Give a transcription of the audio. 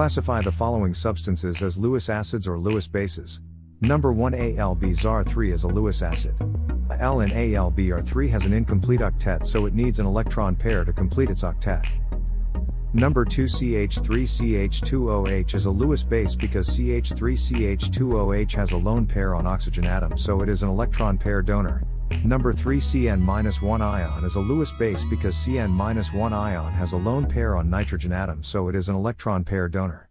Classify the following substances as Lewis acids or Lewis bases. Number 1 AlBr3 is a Lewis acid. Al in AlBr3 has an incomplete octet so it needs an electron pair to complete its octet. Number 2 CH3CH2OH is a Lewis base because CH3CH2OH has a lone pair on oxygen atom so it is an electron pair donor. Number 3 CN-1 ion is a Lewis base because CN-1 ion has a lone pair on nitrogen atom so it is an electron pair donor.